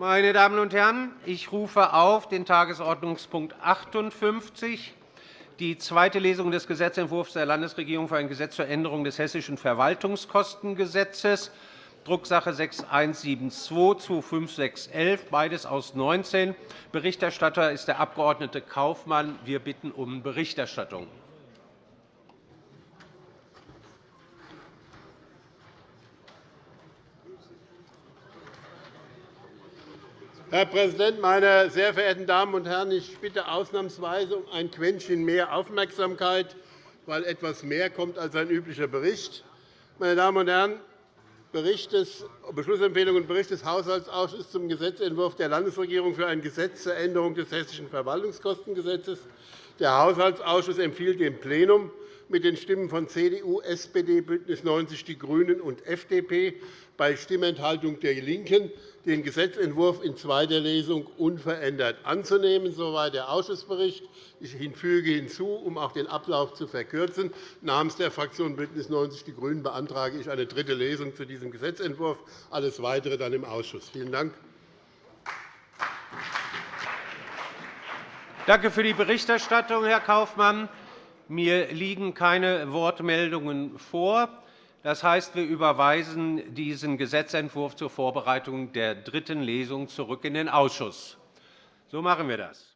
Meine Damen und Herren, ich rufe auf den Tagesordnungspunkt 58, die zweite Lesung des Gesetzentwurfs der Landesregierung für ein Gesetz zur Änderung des Hessischen Verwaltungskostengesetzes, Drucksache 19-212-25611, beides aus 19. Berichterstatter ist der Abg. Kaufmann. Wir bitten um Berichterstattung. Herr Präsident, meine sehr verehrten Damen und Herren! Ich bitte ausnahmsweise um ein Quäntchen mehr Aufmerksamkeit, weil etwas mehr kommt als ein üblicher Bericht. Meine Damen und Herren, Beschlussempfehlung und Bericht des Haushaltsausschusses zum Gesetzentwurf der Landesregierung für ein Gesetz zur Änderung des Hessischen Verwaltungskostengesetzes. Der Haushaltsausschuss empfiehlt dem Plenum mit den Stimmen von CDU, SPD, BÜNDNIS 90 die GRÜNEN und FDP bei Stimmenthaltung der LINKEN, den Gesetzentwurf in zweiter Lesung unverändert anzunehmen. Soweit der Ausschussbericht. Ich füge hinzu, um auch den Ablauf zu verkürzen, namens der Fraktion BÜNDNIS 90 die GRÜNEN beantrage ich eine dritte Lesung zu diesem Gesetzentwurf. Alles Weitere dann im Ausschuss. Vielen Dank. Danke für die Berichterstattung, Herr Kaufmann. Mir liegen keine Wortmeldungen vor. Das heißt, wir überweisen diesen Gesetzentwurf zur Vorbereitung der dritten Lesung zurück in den Ausschuss. So machen wir das.